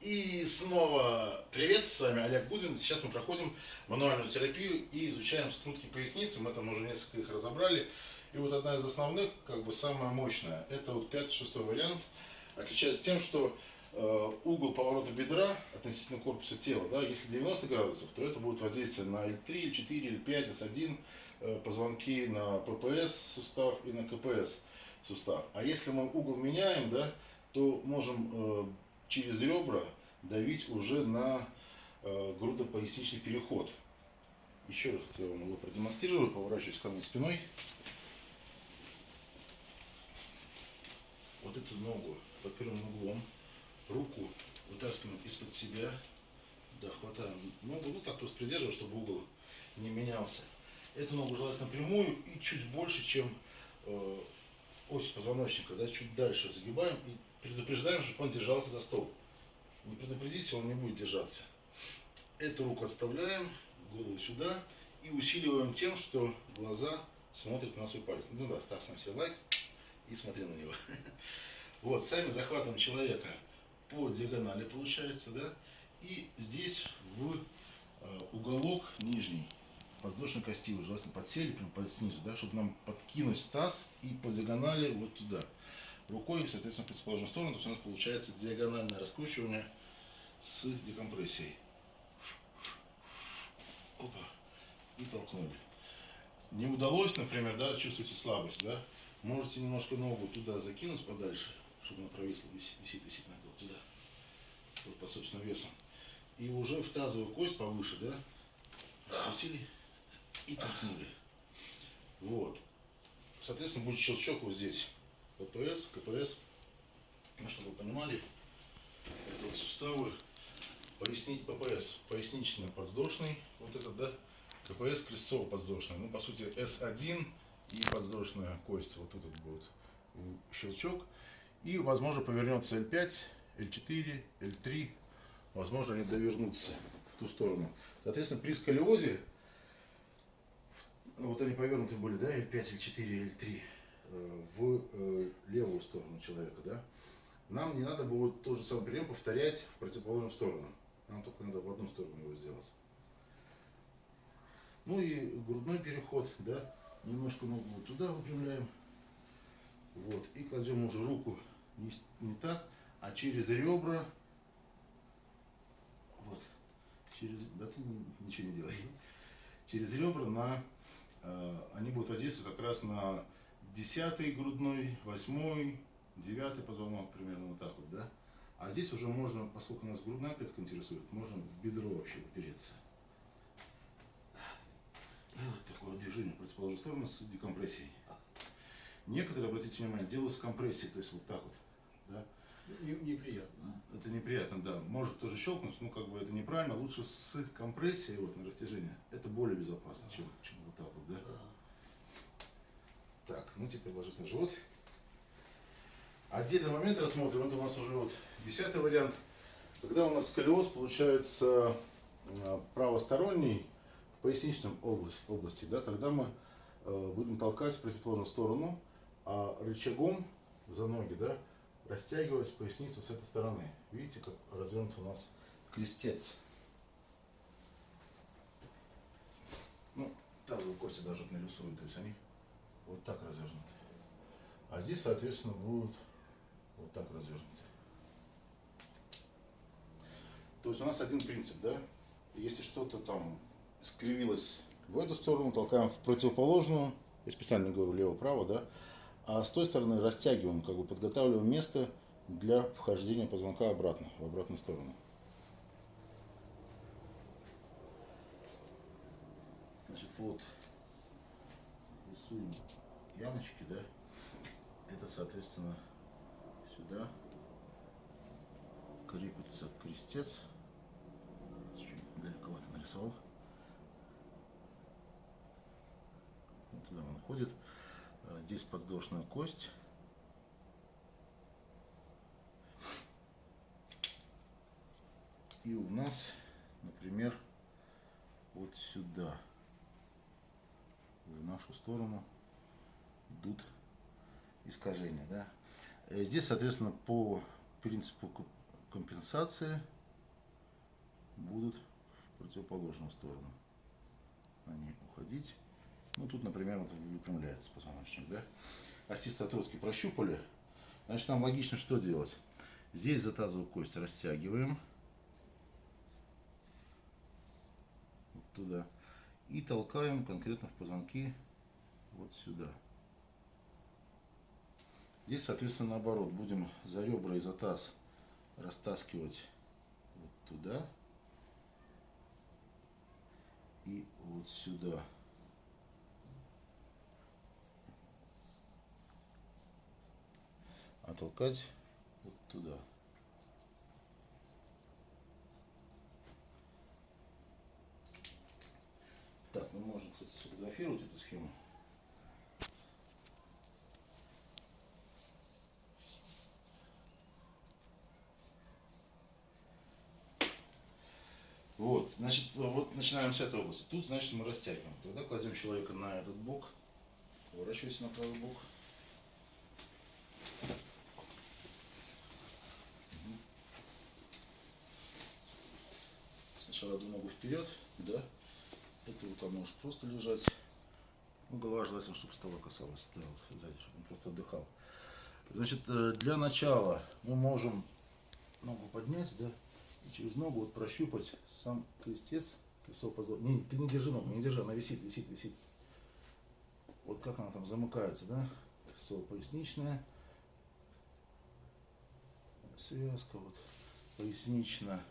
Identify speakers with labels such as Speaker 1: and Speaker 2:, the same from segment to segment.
Speaker 1: И снова привет, с вами Олег Гудвин. Сейчас мы проходим мануальную терапию и изучаем скрутки поясницы. Мы там уже несколько их разобрали. И вот одна из основных, как бы самая мощная, это вот пятый, шестой вариант. Отличается тем, что э, угол поворота бедра относительно корпуса тела, да, если 90 градусов, то это будет воздействие на L3, L4, L5, S1, э, позвонки на ППС сустав и на КПС сустав. А если мы угол меняем, да, то можем э, через ребра давить уже на э, грудопоясничный переход. Еще раз я вам его продемонстрирую, поворачиваюсь ко мне спиной. Вот эту ногу под прямым углом, руку вытаскиваем из-под себя, да, хватаем ногу, ну так просто придерживаем, чтобы угол не менялся. Эту ногу желательно прямую и чуть больше, чем э, ось позвоночника, да, чуть дальше загибаем и предупреждаем, чтобы он держался за стол. Не предупредите, он не будет держаться. Эту руку отставляем, голову сюда и усиливаем тем, что глаза смотрят на свой палец. Ну да, ставь сам себе лайк и смотри на него. Вот, сами захватываем человека по диагонали получается, да, и здесь в э, уголок нижний подвздошной кости, желательно подсели, прям снизу, да, чтобы нам подкинуть таз и по диагонали вот туда рукой, соответственно, в противоположную сторону. То есть у нас получается диагональное раскручивание с декомпрессией. Опа. И толкнули. Не удалось, например, да, чувствуете слабость, да, можете немножко ногу туда закинуть подальше, чтобы она провисла, висит, висит, на вот туда, вот по собственным весом. И уже в тазовую кость повыше, да, раскусили и толкнули. Вот. Соответственно, будет щелчок вот здесь. КПС, КПС, ну, чтобы вы понимали, это вот суставы, пояснить ППС, пояснично-подвздошный, вот этот, да, КПС крестцово-подвздошный, ну, по сути, S1 и подвздошная кость, вот тут будет щелчок, и, возможно, повернется L5, L4, L3, возможно, они довернутся в ту сторону. Соответственно, при сколиозе, вот они повернуты были, да, L5, L4, L3, Э, в э, левую сторону человека, да, нам не надо будет тот же самый прием повторять в противоположную сторону. Нам только надо в одну сторону его сделать. Ну и грудной переход, да, немножко ногу вот туда выпрямляем. Вот, и кладем уже руку не, не так, а через ребра. Вот, через, да ты ничего не делай. Через ребра на, э, они будут воздействовать как раз на десятый грудной, восьмой, девятый позвонок, примерно вот так вот, да. А здесь уже можно, поскольку нас грудная клетка интересует, можно в бедро вообще упереться. И вот такое движение в противоположную сторону с декомпрессией. Некоторые, обратите внимание, делают с компрессией, то есть вот так вот. Да?
Speaker 2: Неприятно.
Speaker 1: Это неприятно, да. Может тоже щелкнуть, но как бы это неправильно. Лучше с компрессией вот на растяжение. Это более безопасно, чем, чем вот так вот, да. Так, ну теперь ложись на живот. Отдельный момент рассмотрим. Это у нас уже вот десятый вариант. Когда у нас сколиоз получается э, правосторонний в поясничном области, области да, тогда мы э, будем толкать противоположную сторону, а рычагом за ноги да, растягивать поясницу с этой стороны. Видите, как развернут у нас крестец. Ну, тазовые кости даже нарисуют, то есть они вот так развернуты. А здесь, соответственно, будут вот так развернуты. То есть у нас один принцип, да? Если что-то там скривилось в эту сторону, толкаем в противоположную, я специально говорю лево-право, да? А с той стороны растягиваем, как бы подготавливаем место для вхождения позвонка обратно, в обратную сторону. Значит, вот рисуем ямочки, да, это, соответственно, сюда крепится крестец. Чуть далековато нарисовал. Вот туда он ходит. А, здесь подвздошная кость. И у нас, например, вот сюда, в нашу сторону, идут искажения. Да? Э, здесь, соответственно, по принципу компенсации будут в противоположную сторону. Они уходить. Ну, тут, например, вот выпрямляется позвоночник, да? Остистые отростки прощупали. Значит, нам логично что делать? Здесь за тазовую кость растягиваем. Вот туда. И толкаем конкретно в позвонки вот сюда. Здесь, соответственно, наоборот. Будем за ребра и за таз растаскивать вот туда. И вот сюда. А толкать вот туда. Так, мы можем, кстати, сфотографировать эту схему. Вот, значит, вот начинаем с этой области. Тут, значит, мы растягиваем. Тогда кладем человека на этот бок. Поворачивайся на правый бок. Сначала одну ногу вперед, да. Эта рука может просто лежать. Ну, голова желательно, чтобы стола касалась, да, вот сзади, чтобы он просто отдыхал. Значит, э, для начала мы можем ногу поднять, да, через ногу вот прощупать сам крестец, позвонка. Не, ты не держи ногу, не держи, она висит, висит, висит. Вот как она там замыкается, да? Колесо поясничное. Связка вот пояснично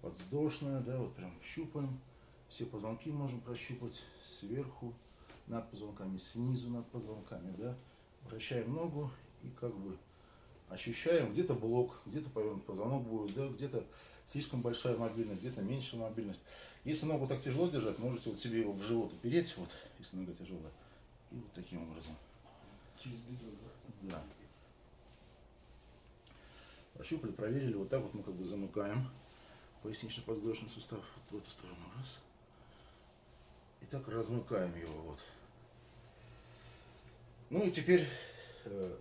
Speaker 1: подвздошная, да, вот прям щупаем. Все позвонки можем прощупать сверху, над позвонками, снизу над позвонками, да. Вращаем ногу и как бы ощущаем, где-то блок, где-то повернут позвонок будет, да, где-то слишком большая мобильность, где-то меньшая мобильность. Если ногу так тяжело держать, можете вот себе его в живот упереть, вот, если нога тяжелая, и вот таким образом.
Speaker 2: Через бедро, да?
Speaker 1: Да. Прощупали, проверили, вот так вот мы как бы замыкаем пояснично-подвздошный сустав вот в эту сторону, раз. И так размыкаем его, вот. Ну и теперь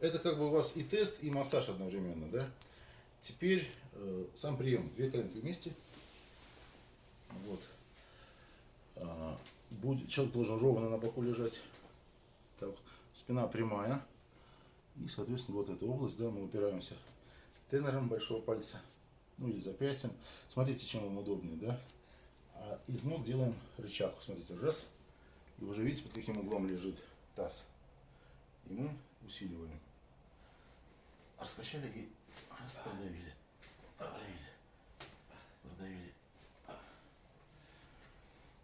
Speaker 1: Это как бы у вас и тест, и массаж одновременно, да? Теперь э, сам прием. Две коленки вместе. Вот. А, будет, человек должен ровно на боку лежать. Так, спина прямая. И, соответственно, вот эта область, да, мы упираемся тенором большого пальца, ну или запястьем. Смотрите, чем вам удобнее, да? А из ног делаем рычаг. Смотрите, раз. И уже видите, под каким углом лежит таз. И мы усиливаем. Раскачали и раз, продавили. Продавили. Продавили.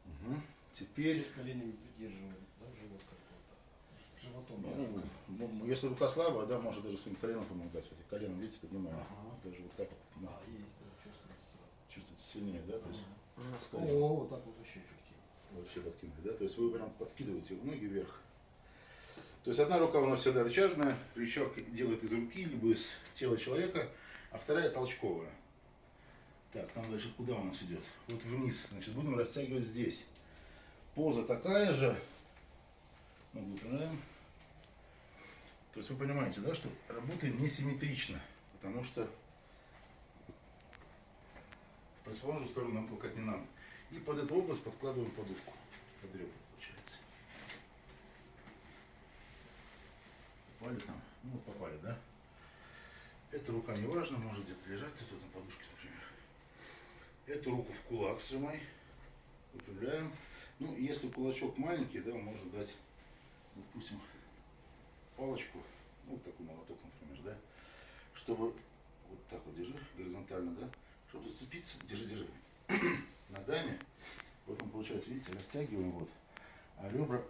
Speaker 1: Угу. Теперь,
Speaker 2: С коленями придерживаем, да, живот как-то. Животом
Speaker 1: ну,
Speaker 2: мягко.
Speaker 1: ну, если рука слабая, да, может даже своим коленом помогать. Вот коленом, видите, поднимаем.
Speaker 2: Ага.
Speaker 1: Даже вот так вот. ну,
Speaker 2: А, есть, да, чувствуется.
Speaker 1: чувствуете сильнее, да? То есть,
Speaker 2: Ага. О, вот так вот вообще эффективно.
Speaker 1: вообще подкинули, да? То есть вы прям подкидываете ноги вверх. То есть одна рука у нас всегда рычажная, рычаг делает из руки, либо из тела человека, а вторая толчковая. Так, там дальше куда у нас идет? Вот вниз. Значит, будем растягивать здесь. Поза такая же. Ногу выпрямляем. То есть вы понимаете, да, что работаем несимметрично, потому что в противоположную сторону нам толкать не надо. И под эту область подкладываем подушку. Под ребра, получается. Попали там? Ну вот попали, да? Эта рука не важна, может где-то лежать, тут на подушке, например. Эту руку в кулак сжимай. Выпрямляем. Ну, если кулачок маленький, да, можно дать, допустим, палочку, ну, вот такой молоток, например, да, чтобы вот так вот держи, горизонтально, да, чтобы зацепиться, держи, держи, ногами, вот он получается, видите, растягиваем вот, а ребра!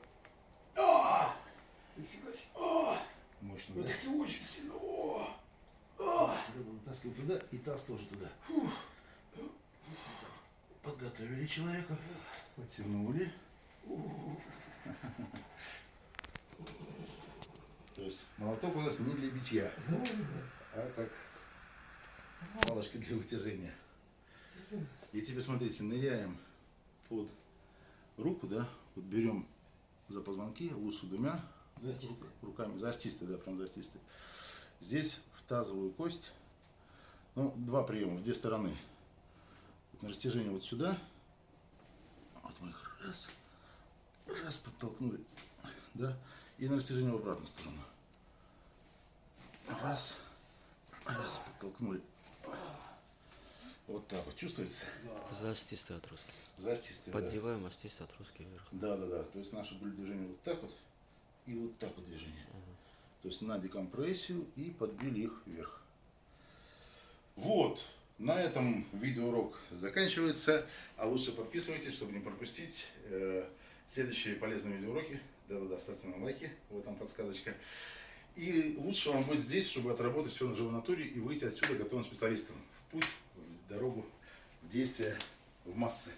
Speaker 2: Нифига себе.
Speaker 1: Мощно, да,
Speaker 2: Это ты очень сильно. О! А!
Speaker 1: вытаскиваем туда и таз тоже туда. Подготовили человека, потянули. То есть молоток у нас не для битья, а как палочка для вытяжения. И теперь смотрите, ныряем под руку, да, вот берем за позвонки, лучше двумя
Speaker 2: Застистый.
Speaker 1: руками, застистый, да, прям застистый. Здесь в тазовую кость Ну, два приема в две стороны. Вот на растяжение вот сюда. Вот мы их раз, раз подтолкнули, да, и на растяжение в обратную сторону. Раз, раз подтолкнули. Вот так вот, чувствуется?
Speaker 3: Застистый отростки.
Speaker 1: Застистый, да.
Speaker 3: Поддеваем остистый отростки вверх.
Speaker 1: Да, да, да. То есть наши были движения вот так вот и вот так вот движение. То есть на декомпрессию и подбили их вверх. Вот. На этом видеоурок заканчивается. А лучше подписывайтесь, чтобы не пропустить э, следующие полезные видеоуроки. Да-да-да, ставьте нам лайки, вот там подсказочка. И лучше вам быть здесь, чтобы отработать все на живой натуре и выйти отсюда готовым специалистом. В путь, в дорогу, в действие, в массы.